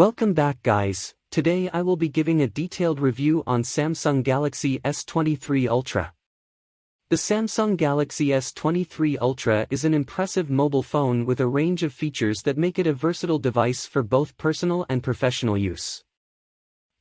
Welcome back guys, today I will be giving a detailed review on Samsung Galaxy S23 Ultra. The Samsung Galaxy S23 Ultra is an impressive mobile phone with a range of features that make it a versatile device for both personal and professional use.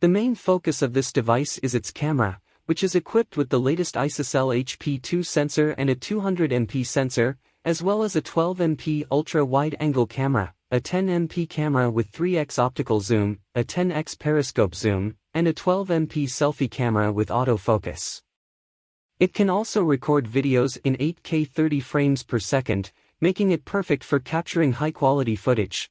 The main focus of this device is its camera, which is equipped with the latest ISOCELL HP2 sensor and a 200MP sensor, as well as a 12MP ultra-wide-angle camera, a 10MP camera with 3x optical zoom, a 10x periscope zoom, and a 12MP selfie camera with autofocus. It can also record videos in 8K 30 frames per second, making it perfect for capturing high-quality footage.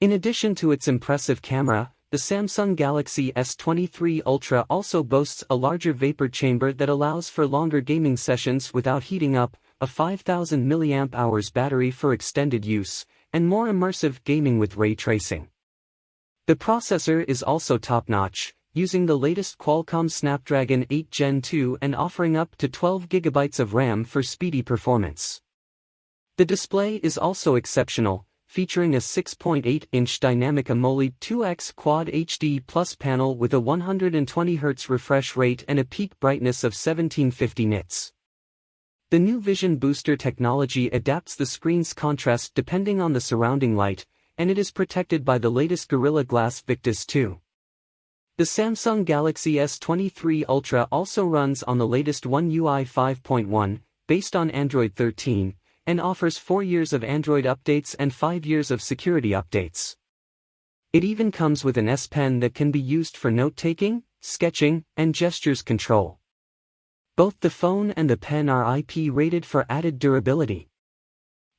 In addition to its impressive camera, the Samsung Galaxy S23 Ultra also boasts a larger vapor chamber that allows for longer gaming sessions without heating up, a 5000 mAh battery for extended use, and more immersive gaming with ray tracing. The processor is also top-notch, using the latest Qualcomm Snapdragon 8 Gen 2 and offering up to 12GB of RAM for speedy performance. The display is also exceptional, featuring a 6.8-inch dynamic AMOLED 2X Quad HD Plus panel with a 120Hz refresh rate and a peak brightness of 1750 nits. The new Vision Booster technology adapts the screen's contrast depending on the surrounding light, and it is protected by the latest Gorilla Glass Victus 2. The Samsung Galaxy S23 Ultra also runs on the latest One UI 5.1, based on Android 13, and offers 4 years of Android updates and 5 years of security updates. It even comes with an S Pen that can be used for note-taking, sketching, and gestures control. Both the phone and the pen are IP rated for added durability.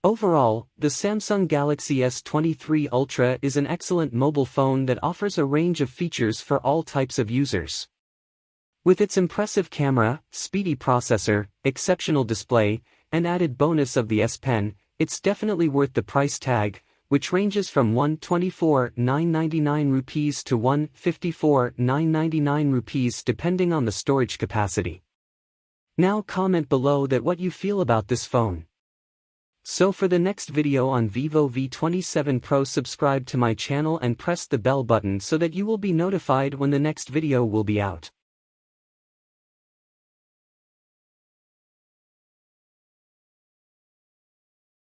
Overall, the Samsung Galaxy S23 Ultra is an excellent mobile phone that offers a range of features for all types of users. With its impressive camera, speedy processor, exceptional display, and added bonus of the S Pen, it's definitely worth the price tag, which ranges from 124,999 rupees to 154,999 rupees depending on the storage capacity. Now comment below that what you feel about this phone. So for the next video on Vivo V27 Pro subscribe to my channel and press the bell button so that you will be notified when the next video will be out.